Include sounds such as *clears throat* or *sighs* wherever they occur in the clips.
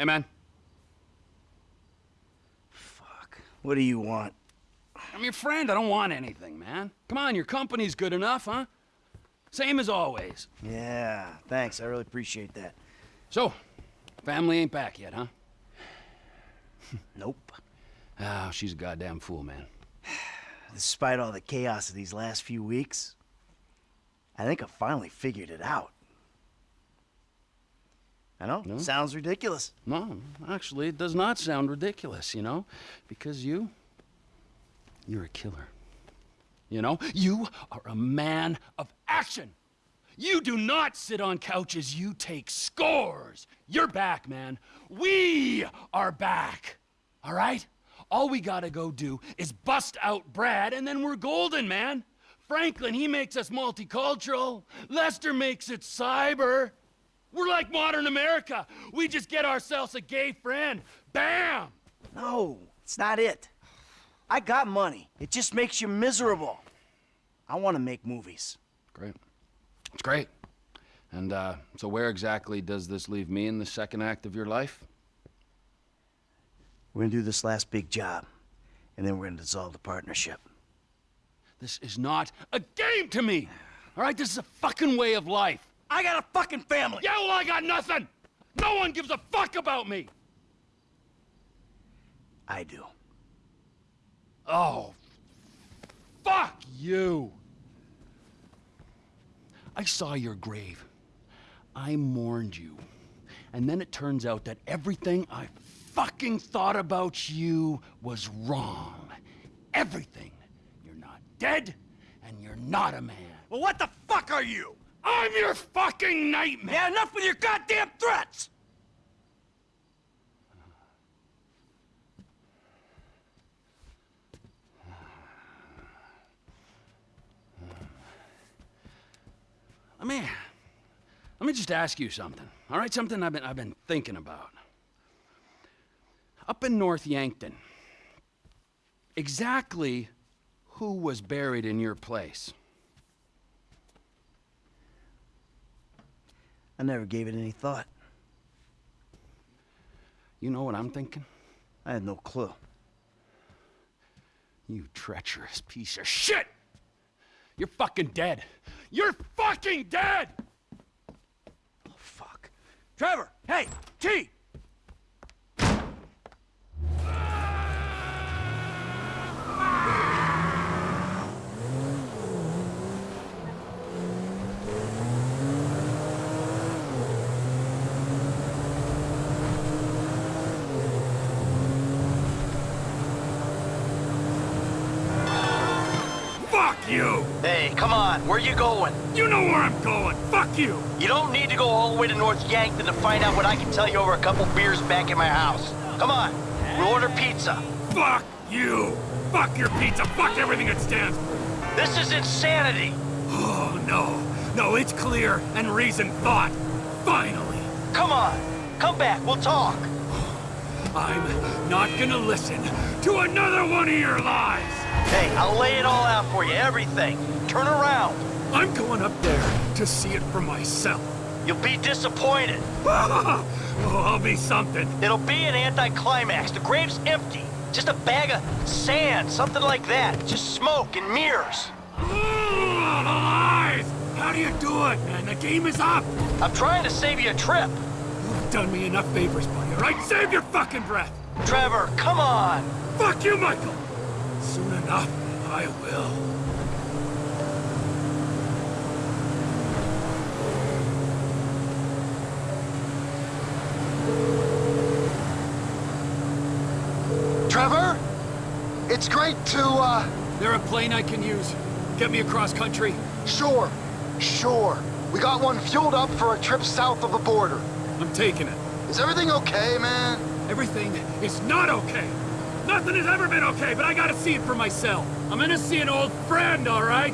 Hey, man. Fuck. What do you want? I'm your friend. I don't want anything, man. Come on, your company's good enough, huh? Same as always. Yeah, thanks. I really appreciate that. So, family ain't back yet, huh? *sighs* Nope. Ah, she's a goddamn fool, man. Despite all the chaos of these last few weeks, I think I finally figured it out. I know, No? sounds ridiculous. No, actually, it does not sound ridiculous, you know? Because you, you're a killer. You know? You are a man of action. You do not sit on couches, you take scores. You're back, man. We are back. All right? All we gotta go do is bust out Brad, and then we're golden, man. Franklin, he makes us multicultural. Lester makes it cyber. We're like modern America. We just get ourselves a gay friend. Bam! No, it's not it. I got money. It just makes you miserable. I want to make movies. Great. It's great. And uh, so where exactly does this leave me in the second act of your life? We're gonna do this last big job, and then we're gonna dissolve the partnership. This is not a game to me. All right, this is a fucking way of life. I got a fucking family! Yeah, well, I got nothing. No one gives a fuck about me. I do. Oh, fuck you. I saw your grave. I mourned you. And then it turns out that everything I fucking thought about you was wrong. Everything. You're not dead, and you're not a man. Well, what the fuck are you? I'm your fucking nightmare! Yeah, enough with your goddamn threats! Let me, let me just ask you something. All right, something I've been, I've been thinking about. Up in North Yankton, exactly who was buried in your place? I never gave it any thought. You know what I'm thinking? I had no clue. You treacherous piece of shit! You're fucking dead. You're fucking dead! Oh, fuck. Trevor! Hey! T! Fuck you! Hey, come on, where you going? You know where I'm going! Fuck you! You don't need to go all the way to North Yankton to find out what I can tell you over a couple beers back at my house. Come on, we'll order pizza. Fuck you! Fuck your pizza! Fuck everything it stands for! This is insanity. Oh, no. No, it's clear and reasoned thought. Finally. Come on, come back, we'll talk. I'm not gonna listen to another one of your lies! Hey, I'll lay it all out for you, everything. Turn around. I'm going up there to see it for myself. You'll be disappointed. *laughs* oh, I'll be something. It'll be an anticlimax. The grave's empty. Just a bag of sand, something like that. Just smoke and mirrors. How do you do it, man? The game is up! I'm trying to save you a trip. You've done me enough favors, buddy, all right? Save your fucking breath! Trevor, come on. Fuck you, Michael! I will. Trevor? It's great to, uh, There a plane I can use? Get me across country? sure, sure. We got one fueled up for a trip south of the border. I'm taking it. Is everything okay, man? Everything is not okay. Nothing has ever been okay, but I gotta see it for myself. I'm gonna see an old friend, all right?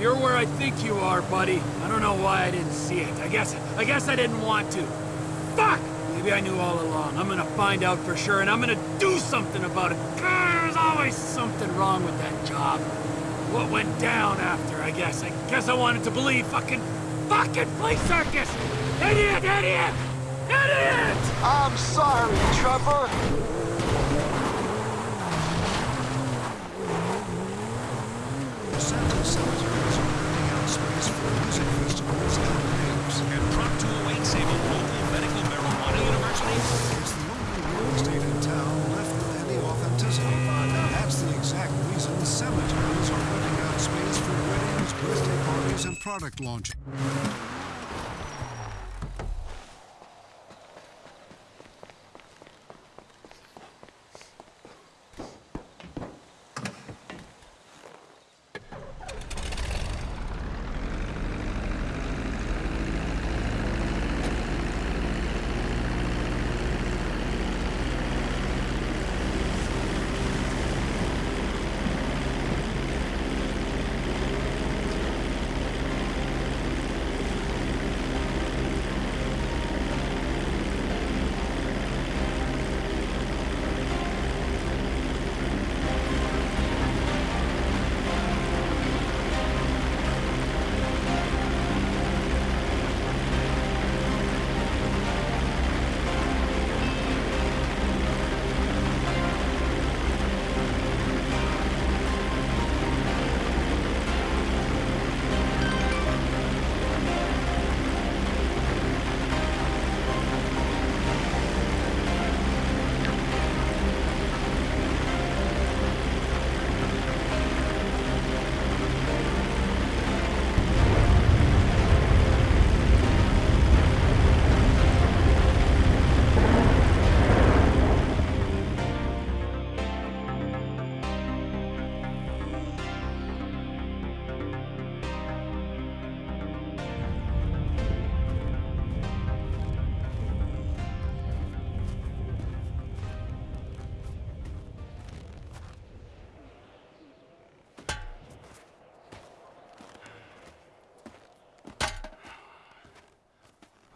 You're where I think you are, buddy. I don't know why I didn't see it. I guess, I guess I didn't want to. Fuck! Maybe I knew all along. I'm gonna find out for sure, and I'm gonna do something about it. There's always something wrong with that job. What went down after, I guess. I guess I wanted to believe fucking, fucking flea circus! Idiot, idiot! Idiot! I'm sorry, Trevor. The Santa cemeteries are renting out space for music festivals and games. And Prop 208 save a local medical marijuana university? It's the only real estate in town left with any authenticity. That's the exact reason cemeteries are renting out space for weddings, birthday parties, and product launches.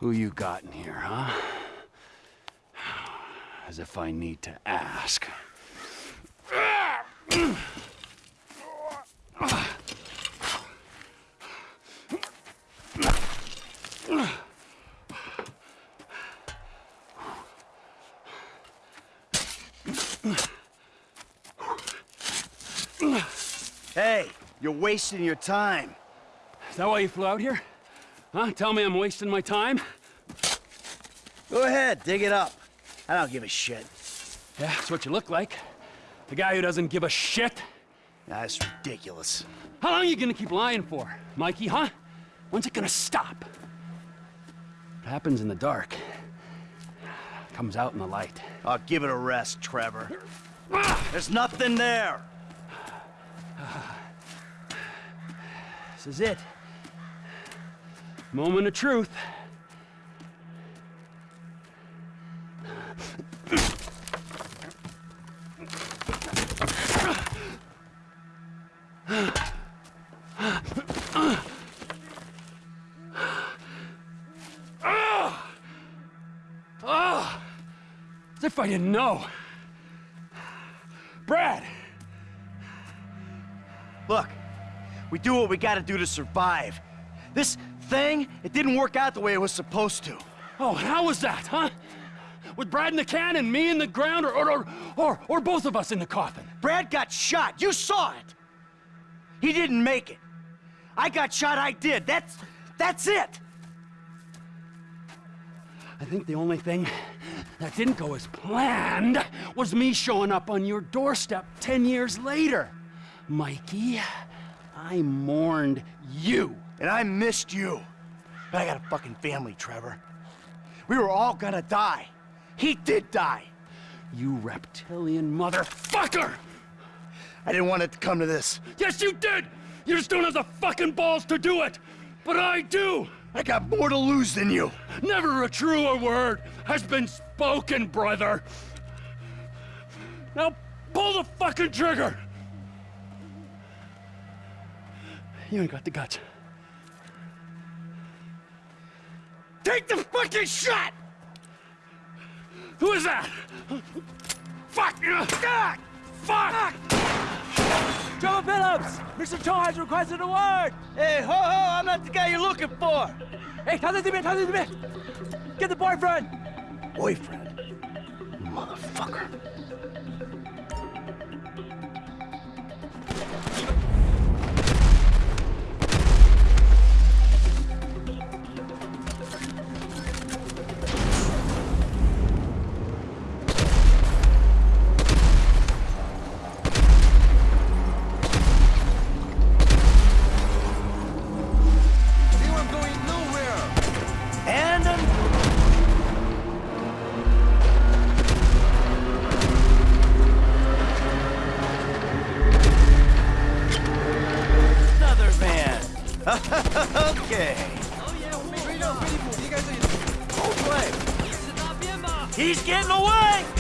Who you got in here, huh? As if I need to ask. Hey, you're wasting your time. Is that why you flew out here? Huh? Tell me I'm wasting my time? Go ahead, dig it up. I don't give a shit. Yeah, that's what you look like. The guy who doesn't give a shit. That's ridiculous. How long are you gonna keep lying for, Mikey, huh? When's it gonna stop? What happens in the dark comes out in the light. I'll give it a rest, Trevor. *sighs* There's nothing there. This is it. Moment of truth. As if I didn't know. Brad! Look, we do what we gotta do to survive. This thing, it didn't work out the way it was supposed to. Oh, how was that, huh? With Brad in the can and me in the ground, or, or, or, or, or both of us in the coffin? Brad got shot. You saw it. He didn't make it. I got shot. I did. That's that's it. I think the only thing that didn't go as planned was me showing up on your doorstep 10 years later. Mikey, I mourned you. And I missed you. But I got a fucking family, Trevor. We were all gonna die. He did die. You reptilian motherfucker! I didn't want it to come to this. Yes, you did! You just don't have the fucking balls to do it! But I do! I got more to lose than you. Never a truer word has been spoken, spoken, brother! Now pull the fucking trigger! You ain't got the guts. Take the fucking shot! Who is that? Fuck! Fuck! Fuck! John Phillips! Mr. Cho has requested a word! Hey, ho ho! I'm not the guy you're looking for! Hey, tell it to me, tell it to me! Get the boyfriend! Boyfriend. Motherfucker. He's getting away!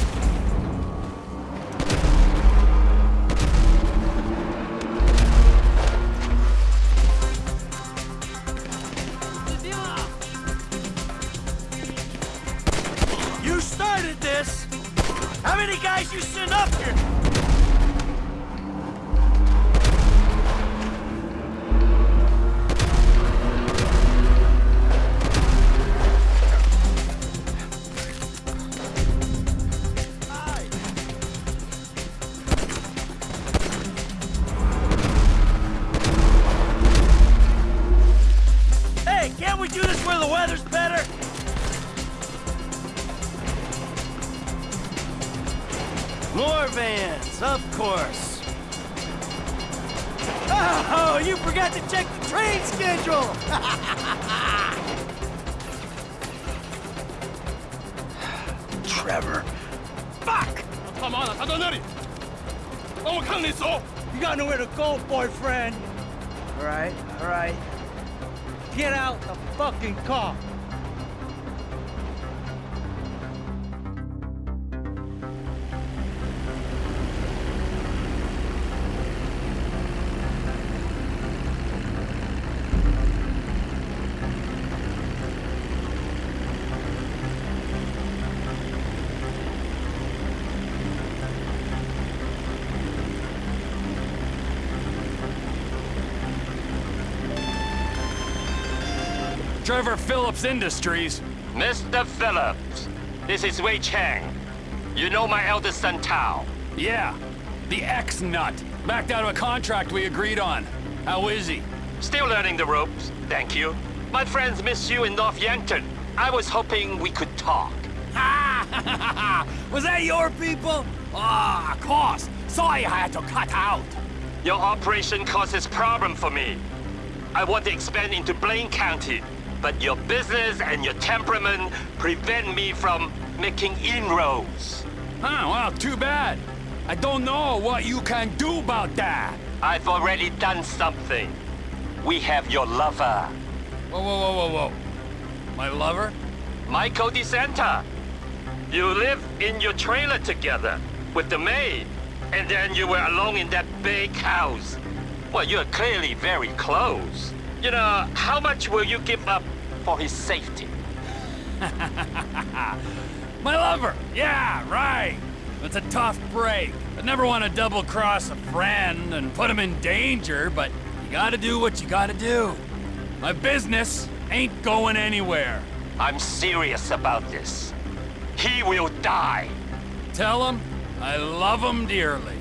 Trevor Phillips Industries. Mr. Phillips, this is Wei Cheng. You know my eldest son Tao. Yeah, the ex-nut. Backed out of a contract we agreed on. How is he? Still learning the ropes, thank you. My friends miss you in North Yankton. I was hoping we could talk. Ah! *laughs* Was that your people? Ah, of course. Sorry I had to cut out. Your operation causes problem for me. I want to expand into Blaine County, but your business and your temperament prevent me from making inroads. Huh, well, too bad. I don't know what you can do about that. I've already done something. We have your lover, Whoa, whoa, whoa, whoa, whoa. My lover? Michael DeSanta. You live in your trailer together with the maid, and then you were alone in that big house. Well, you're clearly very close. You know, how much will you give up for his safety? *laughs* My lover! Yeah, right! It's a tough break. I never want to double cross a friend and put him in danger, but you gotta do what you gotta do. My business ain't going anywhere. I'm serious about this. He will die. Tell him I love him dearly.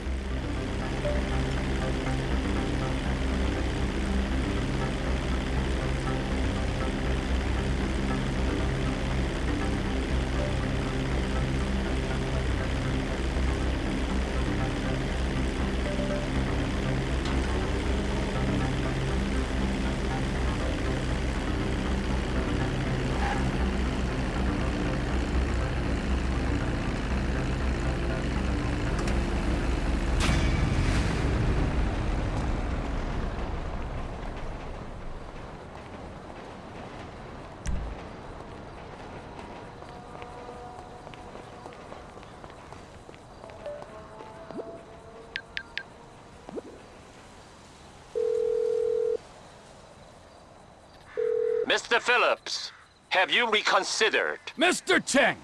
Mr. Phillips, have you reconsidered? Mr. Cheng,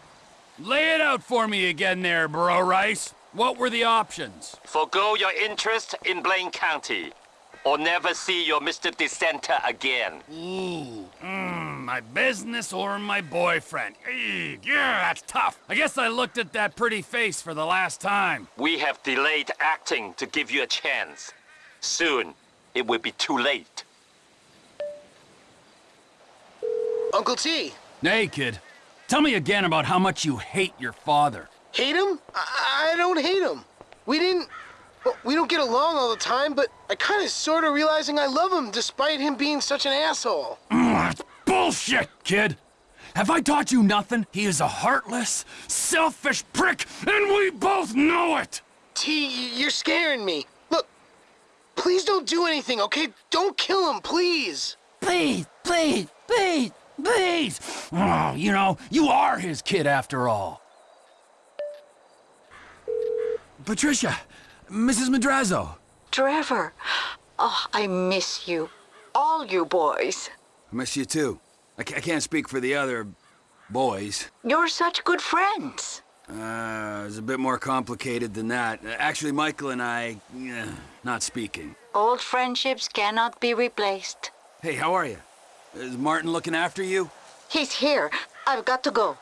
lay it out for me again there, Bro Rice. What were the options? Forgo your interest in Blaine County. or never see your Mr. DeSanta again. Ooh, mm, my business or my boyfriend. Yeah, that's tough. I guess I looked at that pretty face for the last time. We have delayed acting to give you a chance. Soon, it will be too late. Uncle T, Hey, kid. Tell me again about how much you hate your father. hate him? I, I don't hate him. We didn't. Well, we don't get along all the time, but I kind of sort of realizing I love him despite him being such an asshole. Mm, *clears throat* that's bullshit, kid. Have I taught you nothing? He is a heartless, selfish prick, and we both know it! T, you're scaring me. Look, please don't do anything, okay? Don't kill him, please. Please, please, please, please! Oh, you know, you are his kid after all. Patricia, Mrs. Madrazo. Trevor, oh, I miss you. All you boys. I miss you too. I, ca- I can't speak for the other boys. You're such good friends. Uh, it's a bit more complicated than that. Uh, Actually, Michael and I, eh, not speaking. Old friendships cannot be replaced. Hey, how are you? Is Martin looking after you? He's here. I've got to go.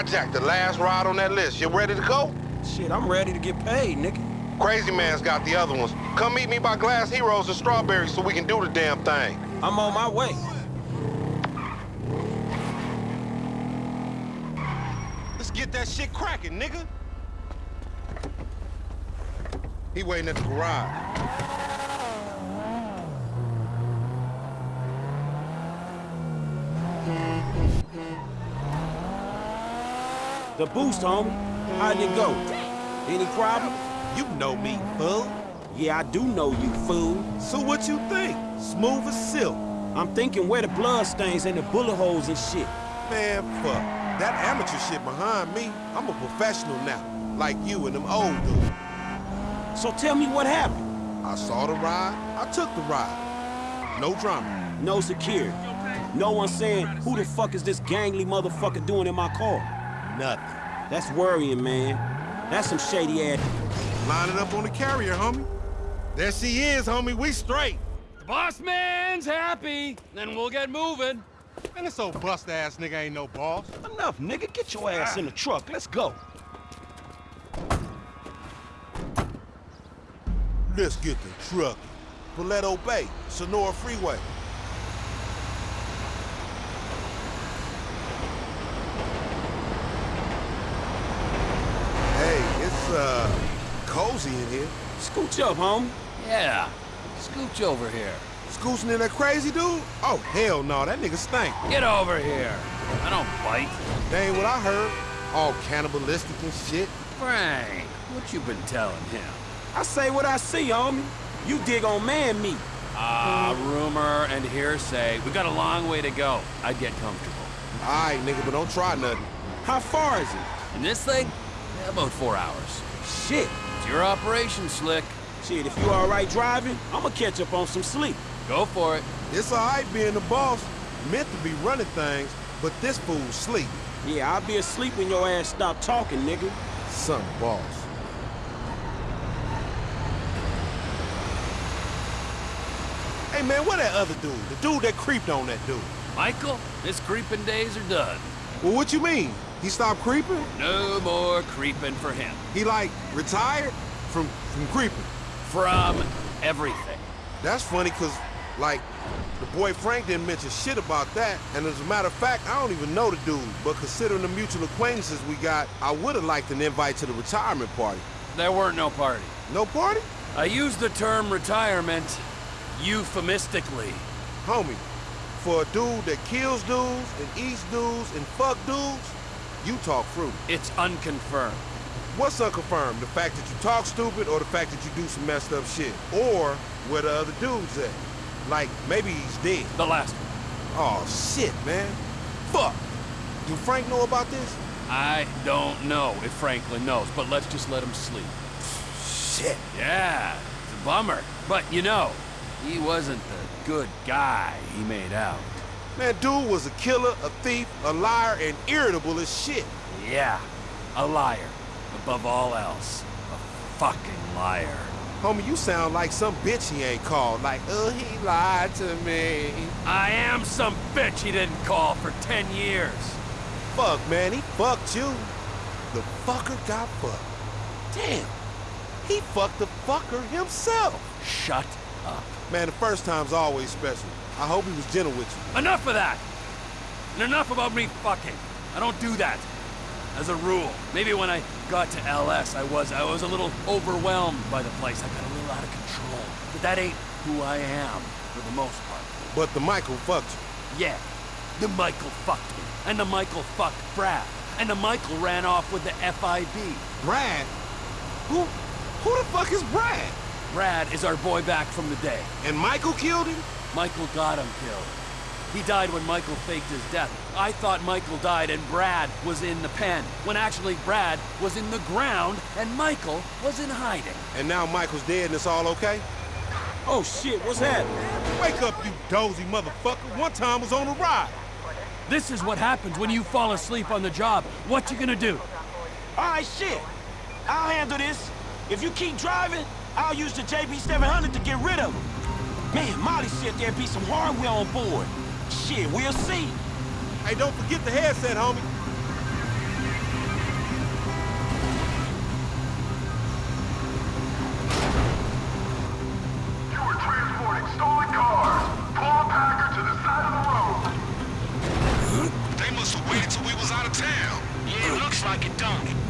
I jacked the last ride on that list. You ready to go? Shit, I'm ready to get paid, nigga. Crazy Man's got the other ones. Come meet me by Glass Heroes and Strawberries so we can do the damn thing. I'm on my way. Let's get that shit cracking, nigga. He waiting at the garage. The boost, homie. How'd it go? Any problem? You know me, fool. Yeah, I do know you, fool. So what you think? Smooth as silk. I'm thinking where the blood stains and the bullet holes and shit. Man, fuck. That amateur shit behind me, I'm a professional now. Like you and them old dudes. So tell me what happened. I saw the ride, I took the ride. No drama. No security. No one saying, who the fuck is this gangly motherfucker doing in my car? Nothing. That's worrying, man. That's some shady ass. Lining up on the carrier, homie. There she is, homie. We straight. The boss man's happy, then we'll get moving. Man, this old bust-ass nigga ain't no boss. Enough, nigga. Get your ass in the truck. Let's go. Let's get the truck. Paleto Bay, Senora Freeway. Hey, it's, uh, cozy in here. Scooch up, homie. Yeah, scooch over here. Scooching in that crazy dude? Oh, hell no, that nigga stink. Get over here. I don't bite. That ain't what I heard. All cannibalistic and shit. Frank, what you been telling him? I say what I see, homie. You dig on man meat. Ah, rumor and hearsay. We got a long way to go. I'd get comfortable. All right, nigga, but don't try nothing. How far is it? In this thing? Yeah, about four hours. Shit. It's your operation, Slick. Shit, if you all right driving, I'ma catch up on some sleep. Go for it. It's all right being the boss. Meant to be running things, but this fool's sleep. Yeah, I'll be asleep when your ass stop talking, nigga. Some boss. Hey, man, where that other dude? The dude that creeped on that dude. Michael, his creeping days are done. Well, what you mean? He stopped creeping? No more creeping for him. He, like, retired from, from creeping? From everything. That's funny, because Like, the boy Frank didn't mention shit about that, and as a matter of fact, I don't even know the dude. But considering the mutual acquaintances we got, I would have liked an invite to the retirement party. There weren't no party. No party? I used the term retirement euphemistically. Homie, for a dude that kills dudes and eats dudes and fuck dudes, you talk fruit. It's unconfirmed. What's unconfirmed? The fact that you talk stupid or the fact that you do some messed up shit? Or where the other dude's at? Like, maybe he's dead. The last one. Oh, shit, man. Fuck. Do Frank know about this? I don't know if Franklin knows, but let's just let him sleep. Shit. Yeah, it's a bummer. But you know, he wasn't the good guy he made out. Man, dude was a killer, a thief, a liar, and irritable as shit. Yeah, a liar. Above all else, a fucking liar. Homie, you sound like some bitch he ain't called. Like, oh, he lied to me. I am some bitch he didn't call for ten years. Fuck, man, he fucked you. The fucker got fucked. Damn. He fucked the fucker himself. Shut up. Man, the first time's always special. I hope he was gentle with you. Enough of that! And enough about me fucking. I don't do that. As a rule. Maybe when I got to LS, I was I was a little overwhelmed by the place. I got a little out of control. But that ain't who I am, for the most part. But the Michael fucked you. Yeah. The Michael fucked me. And the Michael fucked Brad. And the Michael ran off with the FIB. Brad? Who who the fuck is Brad? Brad is our boy back from the day. And Michael killed him? Michael got him killed. He died when Michael faked his death. I thought Michael died and Brad was in the pen, when actually Brad was in the ground and Michael was in hiding. And now Michael's dead and it's all okay? Oh shit, what's happening? Wake up, you dozy motherfucker. One time was on a ride. This is what happens when you fall asleep on the job. What you gonna do? All right, shit. I'll handle this. If you keep driving, I'll use the JB700 to get rid of him. Man, Molly said there'd be some hardware on board. Shit, we'll see. Hey, don't forget the headset, homie. You were transporting stolen cars. Pull a to the side of the road. They must have waited till we was out of town. Yeah, it looks like it, don't it?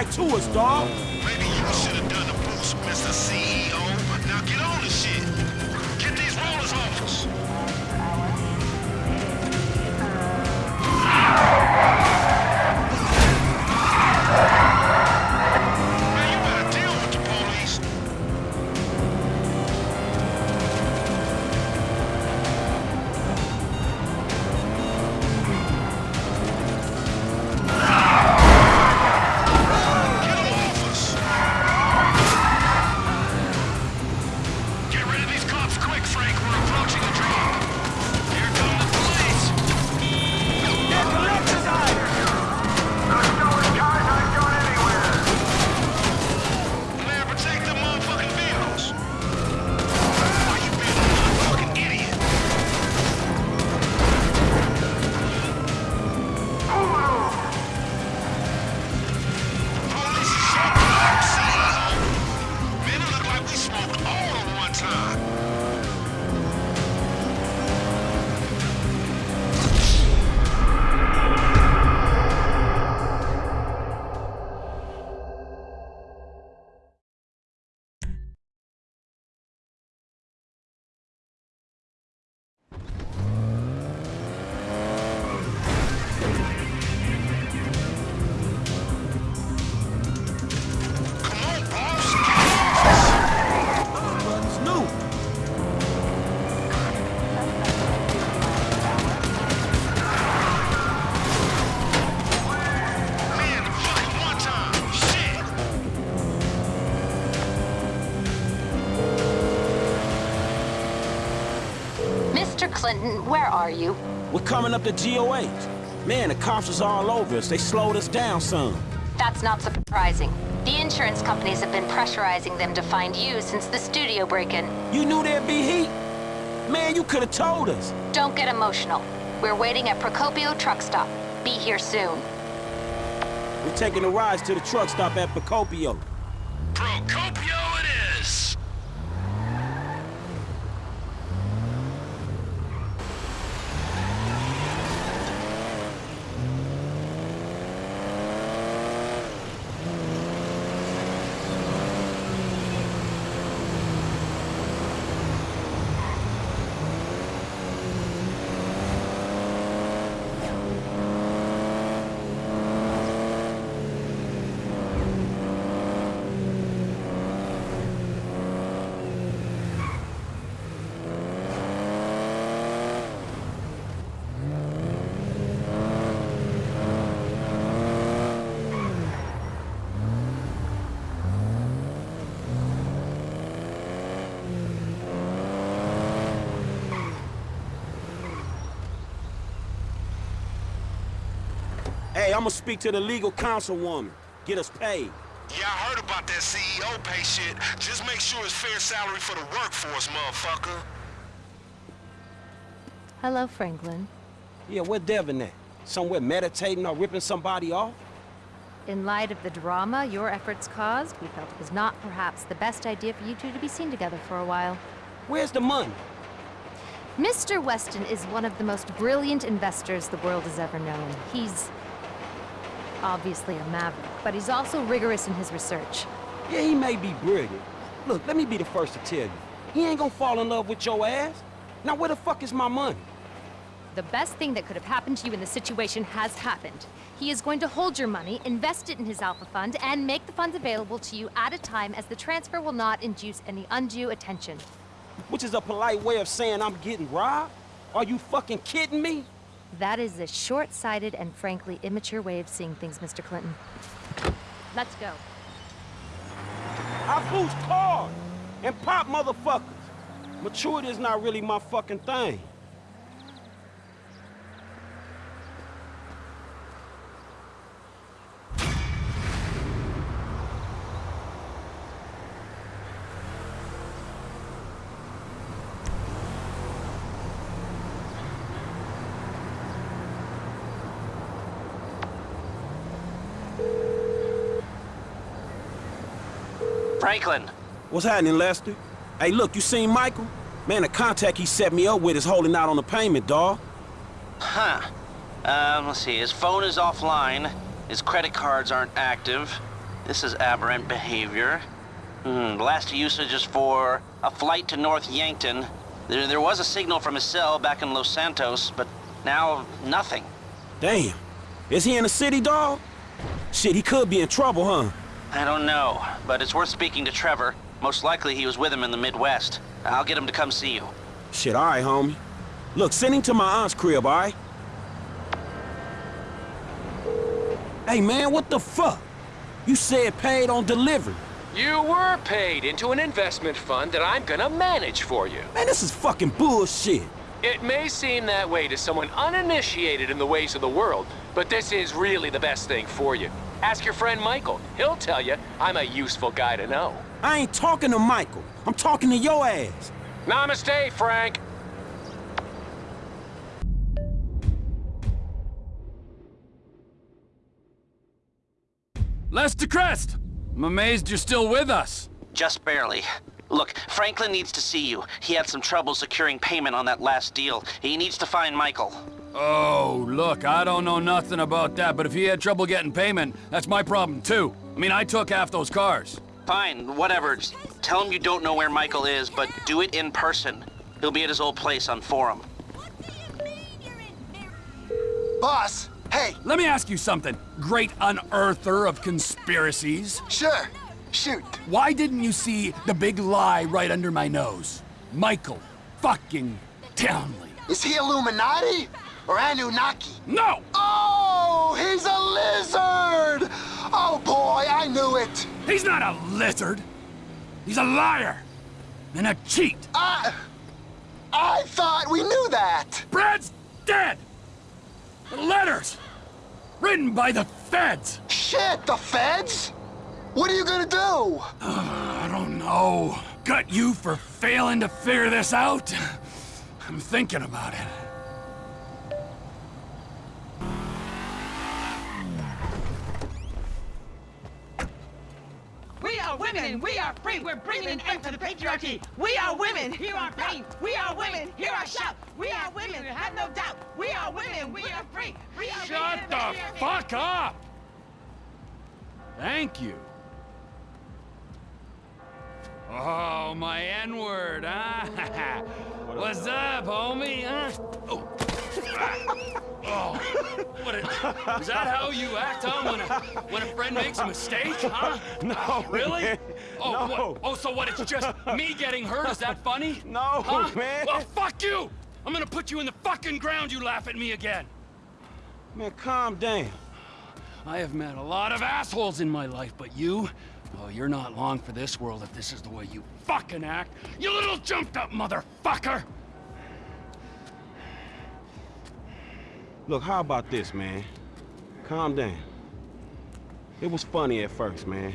Right to us, dawg. Clinton, where are you? We're coming up to GOH. Man, the cops is all over us. They slowed us down some. That's not surprising. The insurance companies have been pressurizing them to find you since the studio break-in. You knew there'd be heat? Man, you could have told us. Don't get emotional. We're waiting at Procopio truck stop. Be here soon. We're taking a ride to the truck stop at Procopio. Procopio it is! Hey, I'm gonna speak to the legal councilwoman. Get us paid. Yeah, I heard about that CEO pay shit. Just make sure it's fair salary for the workforce, motherfucker. Hello, Franklin. Yeah, where Devin at? Somewhere meditating or ripping somebody off? In light of the drama your efforts caused, we felt it was not perhaps the best idea for you two to be seen together for a while. Where's the money? Mr. Weston is one of the most brilliant investors the world has ever known. He's obviously a maverick, but he's also rigorous in his research. Yeah, he may be brilliant. Look, let me be the first to tell you. He ain't gonna fall in love with your ass. Now where the fuck is my money? The best thing that could have happened to you in the situation has happened. He is going to hold your money, invest it in his Alpha Fund, and make the funds available to you at a time as the transfer will not induce any undue attention. Which is a polite way of saying I'm getting robbed? Are you fucking kidding me? That is a short-sighted and frankly immature way of seeing things, Mr. Clinton. Let's go. I boost cars and pop motherfuckers. Maturity is not really my fucking thing. Franklin. What's happening, Lester? Hey, look, you seen Michael? Man, the contact he set me up with is holding out on the payment, dawg. Huh. Um, let's see. His phone is offline. His credit cards aren't active. This is aberrant behavior. Hmm, last usage is for a flight to North Yankton. There, there was a signal from his cell back in Los Santos, but now nothing. Damn. Is he in the city, dawg? Shit, he could be in trouble, huh? I don't know, but it's worth speaking to Trevor. Most likely he was with him in the Midwest. I'll get him to come see you. Shit, all right, homie. Look, send him to my aunt's crib, all right? Hey, man, what the fuck? You said paid on delivery. You were paid into an investment fund that I'm gonna manage for you. Man, this is fucking bullshit. It may seem that way to someone uninitiated in the ways of the world, but this is really the best thing for you. Ask your friend Michael. He'll tell you I'm a useful guy to know. I ain't talking to Michael. I'm talking to your ass. Namaste, Frank. Lester Crest! I'm amazed you're still with us. Just barely. Look, Franklin needs to see you. He had some trouble securing payment on that last deal. He needs to find Michael. Oh, look, I don't know nothing about that, but if he had trouble getting payment, that's my problem too. I mean, I took half those cars. Fine, whatever. Just tell him you don't know where Michael is, but do it in person. He'll be at his old place on Forum. What do you mean you're in air? Boss, hey. Let me ask you something, great unearther of conspiracies. Sure, shoot. Why didn't you see the big lie right under my nose? Michael fucking Townley. Is he Illuminati or Anunnaki? No! Oh, he's a lizard! Oh boy, I knew it. He's not a lizard. He's a liar and a cheat. Uh, I thought we knew that! Brad's dead! The letters! Written by the feds! Shit, the feds? What are you gonna do? *sighs* I don't know. Gut you for failing to figure this out? I'm thinking about it. We are women. We are free. We're bringing an end to the patriarchy. We are women. Hear our pain. We are women. Hear our shout. We are women. Have no doubt. We are women. We are free. We are Shut women. the fuck up! Thank you. Oh, my N-word, huh? *laughs* What's up, homie, huh? Oh. oh. What a, is that how you act, huh, when a, when a friend makes a mistake, huh? *laughs* No, Really? man. Oh, No. what? Oh, so what, it's just me getting hurt? Is that funny? No, huh? man. Well, fuck you! I'm gonna put you in the fucking ground, you laugh at me again. Man, calm down. I have met a lot of assholes in my life, but you? Oh, you're not long for this world if this is the way you fucking act. You little jumped up motherfucker! Look, how about this, man? Calm down. It was funny at first, man.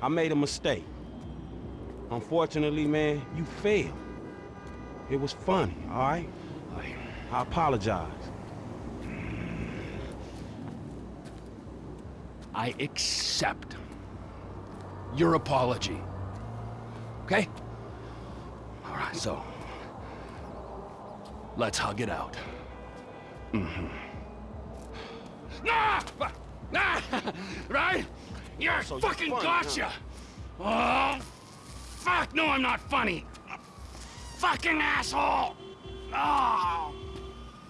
I made a mistake. Unfortunately, man, you failed. It was funny, all right? I apologize. I accept your apology. Okay? All right, so let's hug it out. Mm-hmm. Nah! Nah! right? You're So fucking funny, gotcha! Oh, fuck! No, I'm not funny! Fucking asshole! Oh,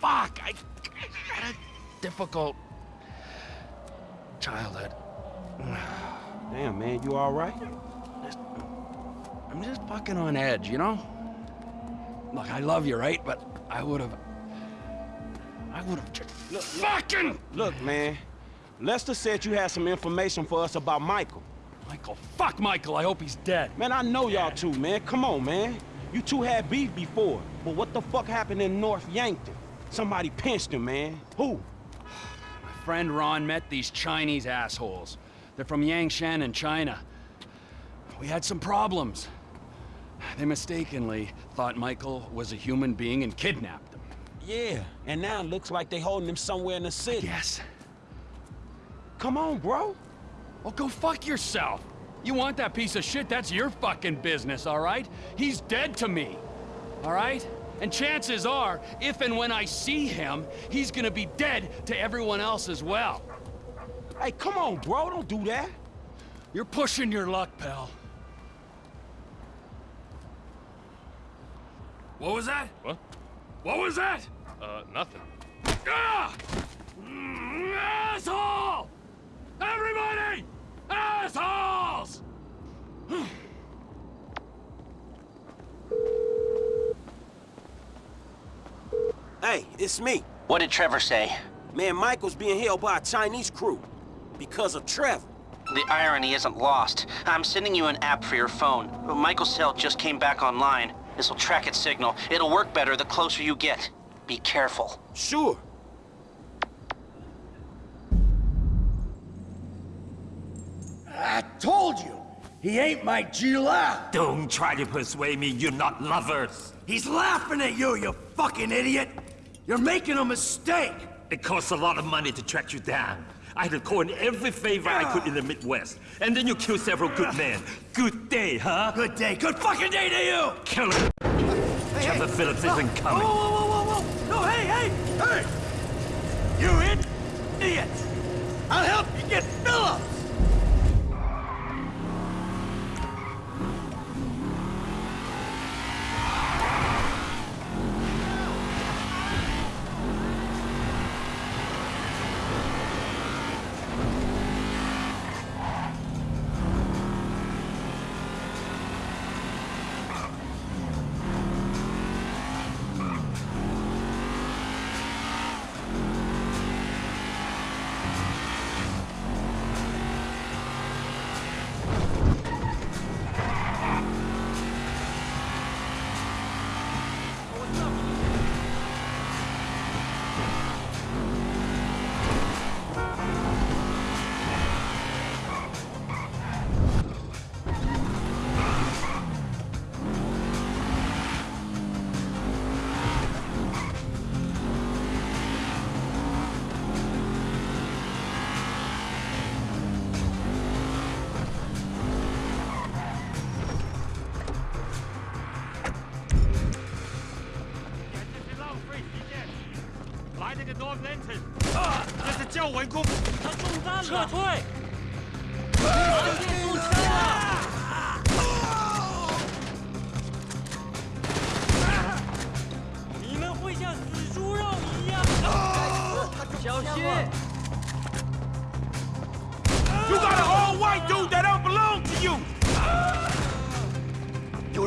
fuck! I, I had a difficult childhood. Damn, man, you all right? I'm just fucking on edge, you know? Look, I love you, right? But I would have. I would have just. Look, fucking! Look, man. Lester said you had some information for us about Michael. Michael, fuck Michael. I hope he's dead. Man, I know y'all two, man. Come on, man. You two had beef before. But what the fuck happened in North Yankton? Somebody pinched him, man. Who? My friend Ron met these Chinese assholes. They're from Yangshan in China. We had some problems. They mistakenly thought Michael was a human being and kidnapped him. Yeah, and now it looks like they're holding him somewhere in the city. Yes. Come on, bro. Well, go fuck yourself. You want that piece of shit, that's your fucking business, all right? He's dead to me, all right? And chances are, if and when I see him, he's gonna be dead to everyone else as well. Hey, come on, bro. Don't do that. You're pushing your luck, pal. What was that? What? What was that? Uh, nothing. Ah! Mm, Asshole! Everybody! Assholes! Hey, it's me. What did Trevor say? Man, Michael's being held by a Chinese crew. Because of Trevor. The irony isn't lost. I'm sending you an app for your phone. Michael's cell just came back online. This will track its signal. It'll work better the closer you get. Be careful. Sure. I told you, he ain't my Gila. Don't try to persuade me you're not lovers. He's laughing at you, you fucking idiot. You're making a mistake. It costs a lot of money to track you down. I had to call in every favor I could in the Midwest. And then you kill several good ah. men. Good day, huh? Good day. Good fucking day to you. Kill Killer. Trevor Phillips isn't Whoa, coming. whoa, whoa, whoa, whoa. No, hey, hey, hey. You idiot. I'll help you get Phillips.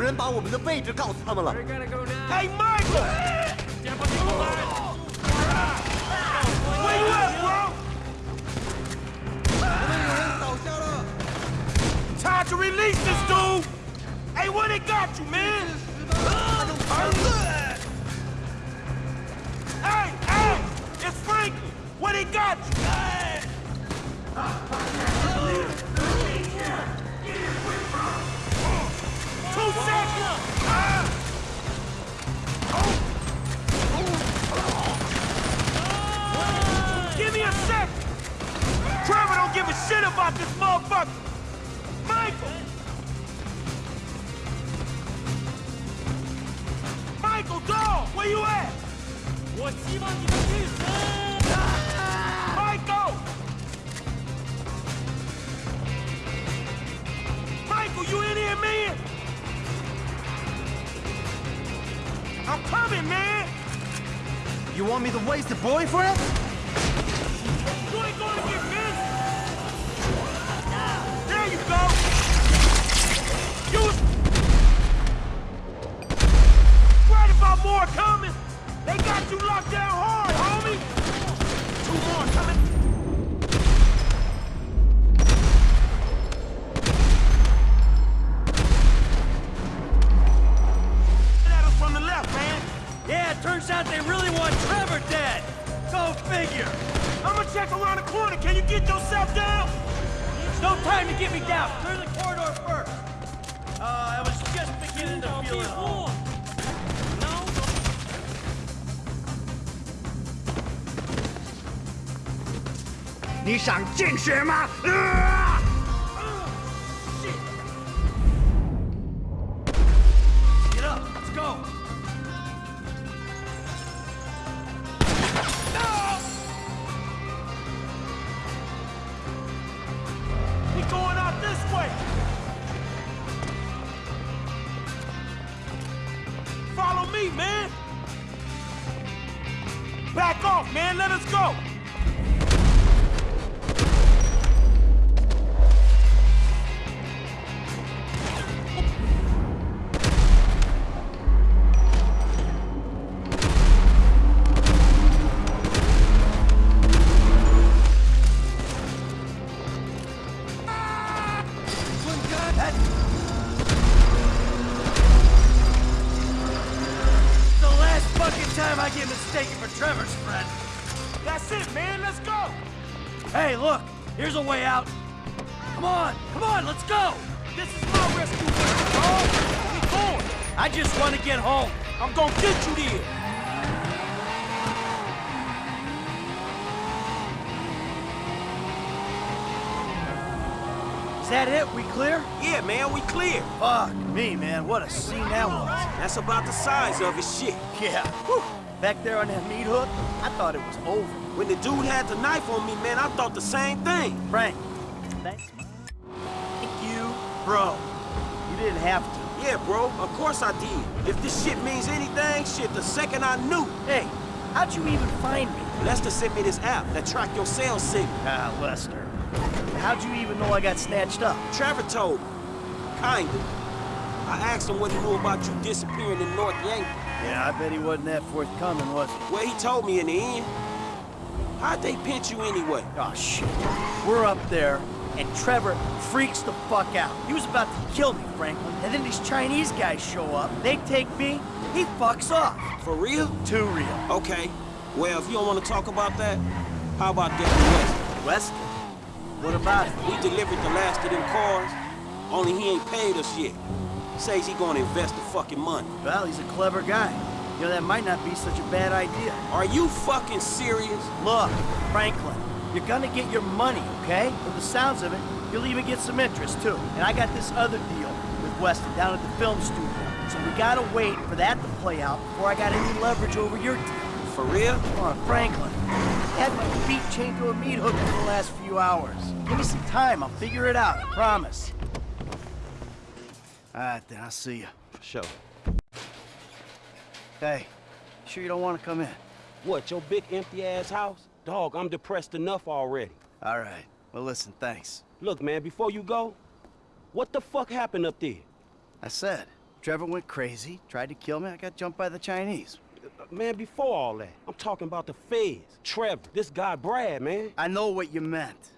人把我们的位置告诉他们了。 Hey, Michael! Where you at, bro? Time to release this dude! Hey, what they got you, man? Hey, hey! It's Frankie! What they got you? Give me a sec! Trevor don't give a shit about this motherfucker! Michael! Michael! Where you at? Michael! Michael, you in here, man? Coming, man! You want me to waste a boyfriend? You ain't gonna get missed! There you go! You was... Right about more coming! They got you locked down hard, homie! Two more coming! Yeah, it turns out they really want Trevor dead. Go figure. I'm gonna check around the corner. Can you get yourself down? There's no time to get me down. Clear the corridor first. Uh, I was just beginning to feel it all. 你想进血吗？啊 I'm gonna get you there. Is that it? We clear? Yeah, man, we clear. Fuck me, man. What a scene that was. That's about the size of it, shit. Yeah. Whew. Back there on that meat hook, I thought it was over. When the dude had the knife on me, man, I thought the same thing. Frank, thanks. man. Thank you, bro. You didn't have to. Yeah, bro, of course I did. If this shit means anything, shit, the second I knew. Hey, how'd you even find me? Lester sent me this app that tracked your cell signal. Ah, Lester. How'd you even know I got snatched up? Trevor told me. Kinda. I asked him what he knew about you disappearing in North Yankee. Yeah, I bet he wasn't that forthcoming, was he? Well, he told me in the end. How'd they pinch you anyway? Oh, shit. We're up there, and Trevor freaks the fuck out. He was about to kill me, Franklin. And then these Chinese guys show up. They take me. He fucks off. For real? Too real. Okay. Well, if you don't want to talk about that, how about Devin Weston? West? What about it? We delivered the last of them cars, only he ain't paid us yet. Says he gonna invest the fucking money. Well, he's a clever guy. You know, that might not be such a bad idea. Are you fucking serious? Look, Franklin, you're gonna get your money, okay? From the sounds of it, you'll even get some interest, too. And I got this other deal with Weston down at the film studio. So we gotta wait for that to play out before I got any leverage over your deal. for real? Come on, Franklin. Had my feet chained to a meat hook for the last few hours. Give me some time, I'll figure it out, I promise. All right, then, I'll see you. For sure. Hey, sure you don't want to come in? What, your big empty-ass house? Dog, I'm depressed enough already. All right. Well, listen, thanks. Look, man, before you go, what the fuck happened up there? I said, Trevor went crazy, tried to kill me, I got jumped by the Chinese. Uh, Man, before all that, I'm talking about the feds. Trevor, this guy Brad, man. I know what you meant.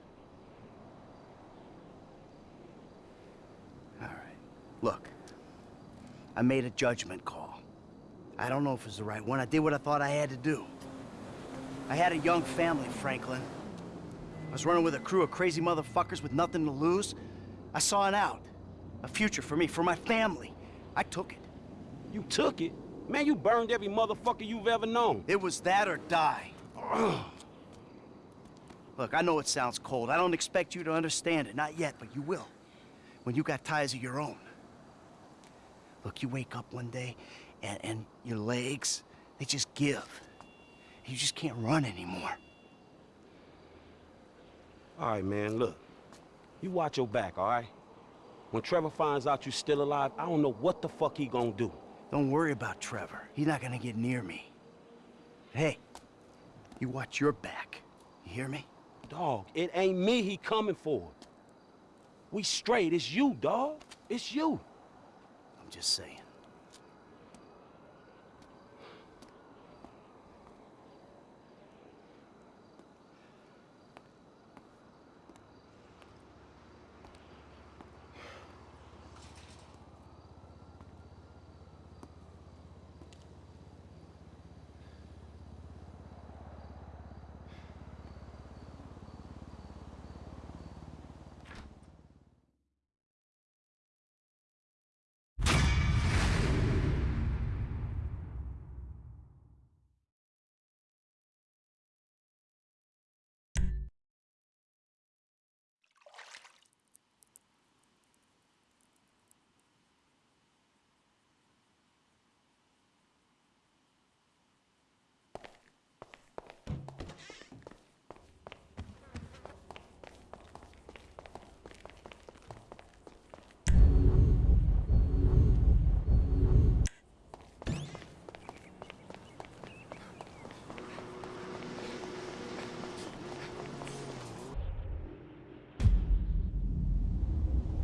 All right. Look, I made a judgment call. I don't know if it's the right one. I did what I thought I had to do. I had a young family, Franklin. I was running with a crew of crazy motherfuckers with nothing to lose. I saw an out. A future for me, for my family. I took it. You took it? Man, you burned every motherfucker you've ever known. It was that or die. *clears throat* Look, I know it sounds cold. I don't expect you to understand it. Not yet, but you will. When you got ties of your own. Look, you wake up one day, and, and your legs, they just give. You just can't run anymore. All right, man, look. You watch your back, all right? When Trevor finds out you're still alive, I don't know what the fuck he gonna do. Don't worry about Trevor. He's not gonna get near me. Hey, you watch your back. You hear me? Dog, it ain't me he coming for. We straight. It's you, dog. It's you. I'm just saying.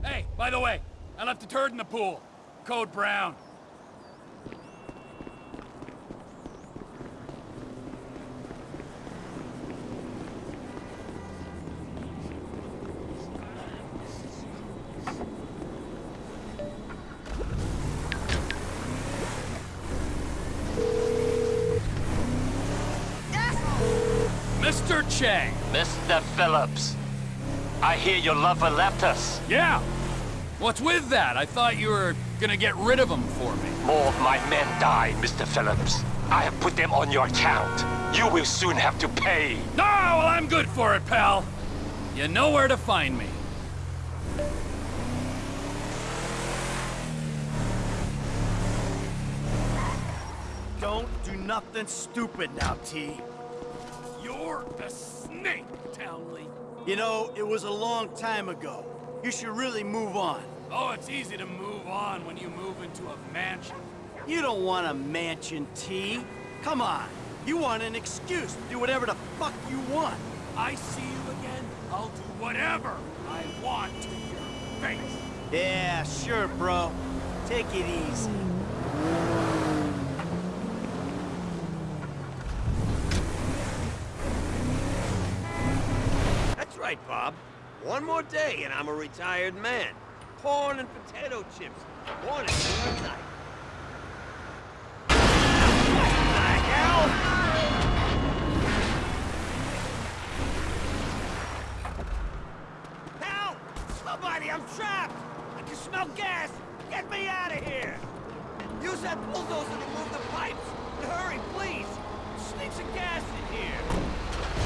Hey, by the way, I left a turd in the pool. Code brown. Mr. Cheng. Mr. Phillips, I hear your lover left us. Yeah. What's with that? I thought you were gonna get rid of them for me. More of my men died, Mr. Phillips. I have put them on your account. You will soon have to pay. No, well, I'm good for it, pal. You know where to find me. Don't do nothing stupid now, T. You're a snake, Townley. You know, it was a long time ago. You should really move on. Oh, it's easy to move on when you move into a mansion. You don't want a mansion, T. Come on. You want an excuse to do whatever the fuck you want. I see you again, I'll do whatever I want to your face. Yeah, sure, bro. Take it easy. That's right, Bob. One more day and I'm a retired man. Corn and potato chips. Morning to night. Help! Somebody, I'm trapped! I can smell gas! Get me out of here! Use that bulldozer to move the pipes! And hurry, please! Sneak some gas in here!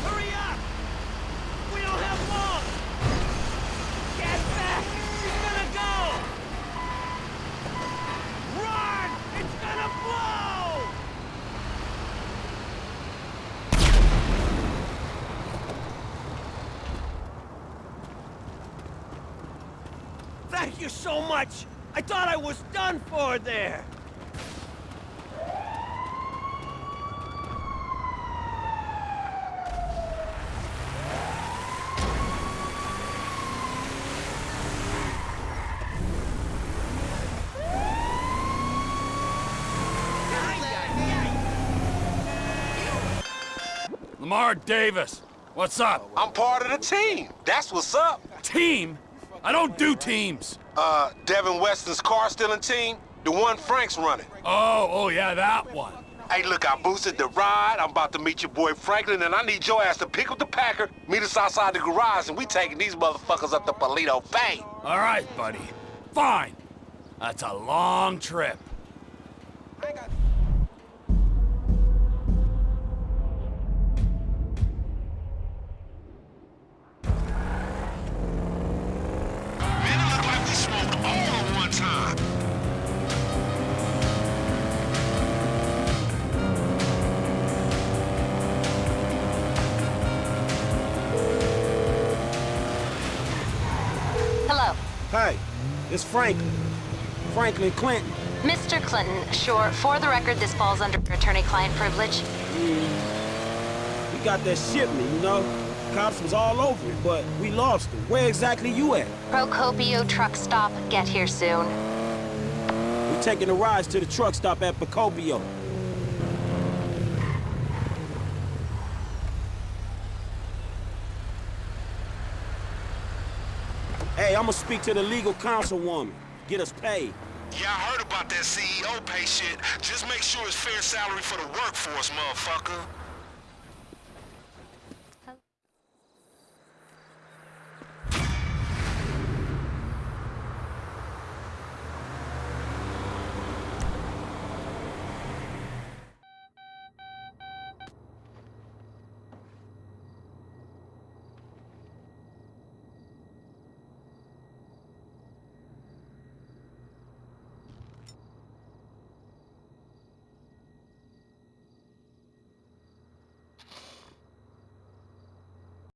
Hurry up! We don't have long! Get back! She's gonna go! Run! It's gonna blow! Thank you so much. I thought I was done for there. Lamar Davis, what's up? I'm part of the team. That's what's up. Team? I don't do teams. Uh, Devin Weston's car stealing team? The one Frank's running. Oh, oh yeah, that one. Hey, look, I boosted the ride. I'm about to meet your boy Franklin, and I need your ass to pick up the Packer, meet us outside the garage, and we taking these motherfuckers up to Paleto Bay. All right, buddy. Fine. That's a long trip. It's Franklin. Franklin Clinton. Mr. Clinton, sure, for the record, this falls under attorney-client privilege. We got that shipment, you know? Cops was all over it, but we lost it. Where exactly you at? Procopio truck stop. Get here soon. We're taking a ride to the truck stop at Procopio. I'm gonna speak to the legal councilwoman. Get us paid. Yeah, I heard about that CEO pay shit. Just make sure it's fair salary for the workforce, motherfucker.